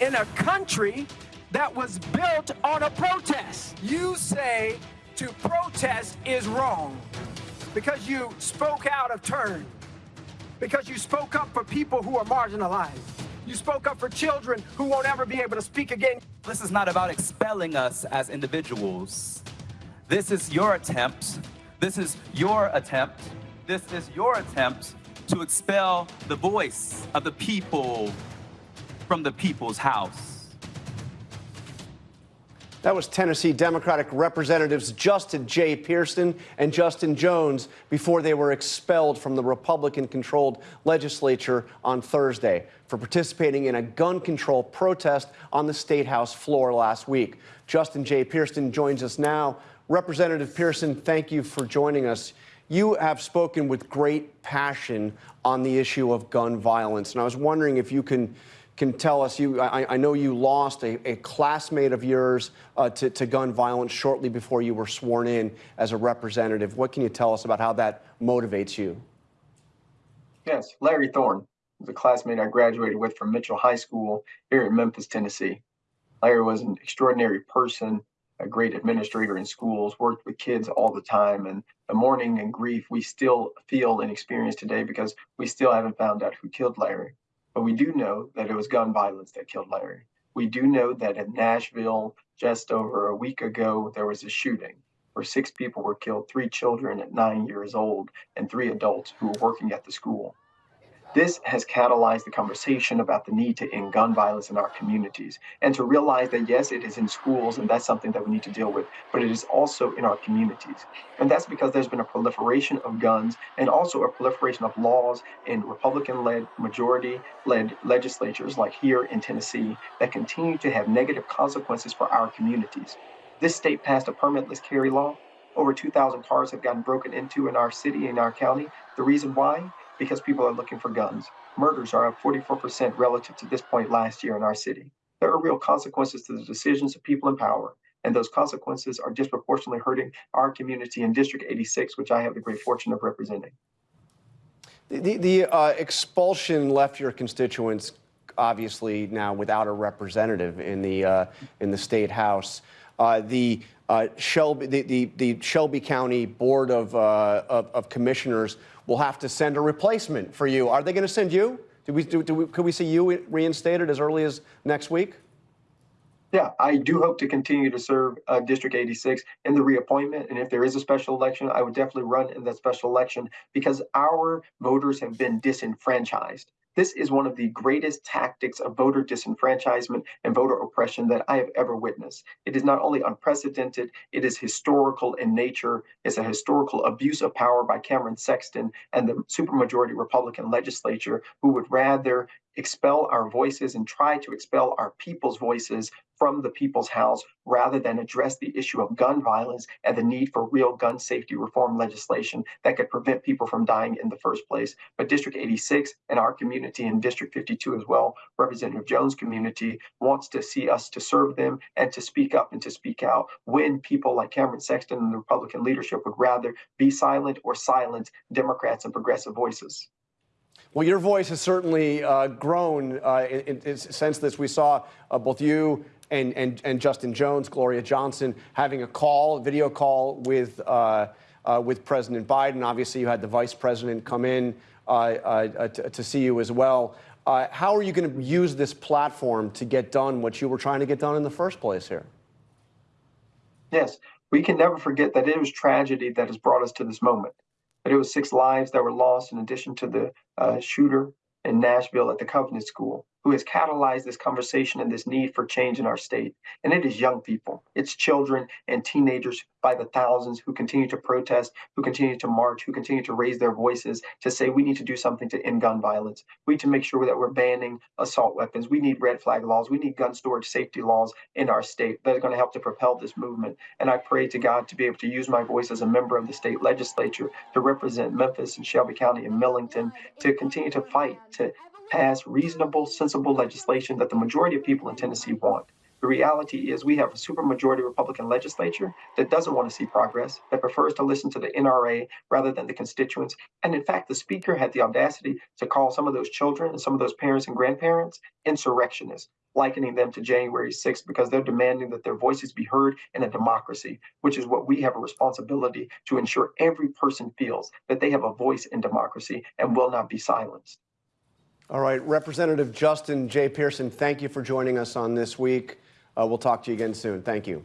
in a country that was built on a protest. You say to protest is wrong because you spoke out of turn, because you spoke up for people who are marginalized. You spoke up for children who won't ever be able to speak again. This is not about expelling us as individuals. This is your attempt. This is your attempt. This is your attempt to expel the voice of the people from the people's house. That was Tennessee Democratic Representatives Justin J. Pearson and Justin Jones before they were expelled from the Republican controlled legislature on Thursday for participating in a gun control protest on the State House floor last week. Justin J. Pearson joins us now. Representative Pearson, thank you for joining us. You have spoken with great passion on the issue of gun violence, and I was wondering if you can can tell us, you, I, I know you lost a, a classmate of yours uh, to, to, gun violence shortly before you were sworn in as a representative. What can you tell us about how that motivates you? Yes, Larry Thorne was a classmate I graduated with from Mitchell High School here in Memphis, Tennessee. Larry was an extraordinary person, a great administrator in schools, worked with kids all the time, and the mourning and grief we still feel and experience today because we still haven't found out who killed Larry. But we do know that it was gun violence that killed Larry. We do know that in Nashville, just over a week ago, there was a shooting where six people were killed three children at nine years old and three adults who were working at the school. This has catalyzed the conversation about the need to end gun violence in our communities and to realize that, yes, it is in schools and that's something that we need to deal with, but it is also in our communities. And that's because there's been a proliferation of guns and also a proliferation of laws in Republican led, majority led legislatures like here in Tennessee that continue to have negative consequences for our communities. This state passed a permitless carry law. Over 2,000 cars have gotten broken into in our city, in our county. The reason why? Because people are looking for guns. Murders are up 44% relative to this point last year in our city. There are real consequences to the decisions of people in power, and those consequences are disproportionately hurting our community in District 86, which I have the great fortune of representing. The, the uh, expulsion left your constituents obviously now without a representative in the uh, in the state house. Uh, the uh, Shelby, the, the, the, Shelby County Board of, uh, of, of, Commissioners will have to send a replacement for you. Are they going to send you? Do we, do, do we, could we see you reinstated as early as next week? Yeah, I do hope to continue to serve uh, District 86 in the reappointment. And if there is a special election, I would definitely run in that special election because our voters have been disenfranchised. This is one of the greatest tactics of voter disenfranchisement and voter oppression that I have ever witnessed. It is not only unprecedented, it is historical in nature. It's a historical abuse of power by Cameron Sexton and the supermajority Republican legislature who would rather expel our voices and try to expel our people's voices from the people's house rather than address the issue of gun violence and the need for real gun safety reform legislation that could prevent people from dying in the first place. But District 86 and our community and District 52 as well, Representative Jones' community wants to see us to serve them and to speak up and to speak out when people like Cameron Sexton and the Republican leadership would rather be silent or silence Democrats and progressive voices. Well, your voice has certainly uh, grown uh, in, in, since this. We saw uh, both you and, and, and Justin Jones, Gloria Johnson, having a call, video call with, uh, uh, with President Biden. Obviously, you had the vice president come in uh, to, to, see you as well. how are you going to use this platform to get done what you were trying to get done in the first place here? Yes, we can never forget that it was tragedy that has brought us to this moment but it was six lives that were lost in addition to the uh, shooter in Nashville at the Covenant School who has catalyzed this conversation and this need for change in our state. And it is young people, it's children and teenagers by the thousands who continue to protest, who continue to march, who continue to raise their voices to say we need to do something to end gun violence. We need to make sure that we're banning assault weapons. We need red flag laws. We need gun storage safety laws in our state that are going to help to propel this movement. And I pray to God to be able to use my voice as a member of the state legislature to represent Memphis and Shelby County and Millington to continue to fight to pass reasonable, sensible legislation that the majority of people in Tennessee want. The reality is we have a supermajority Republican legislature that doesn't want to see progress, that prefers to listen to the NRA rather than the constituents. And in fact, the speaker had the audacity to call some of those children and some of those parents and grandparents insurrectionists, likening them to January 6th because they're demanding that their voices be heard in a democracy, which is what we have a responsibility to ensure every person feels that they have a voice in democracy and will not be silenced. All right, Representative Justin J. Pearson, thank you for joining us on this week. Uh, we'll talk to you again soon. Thank you.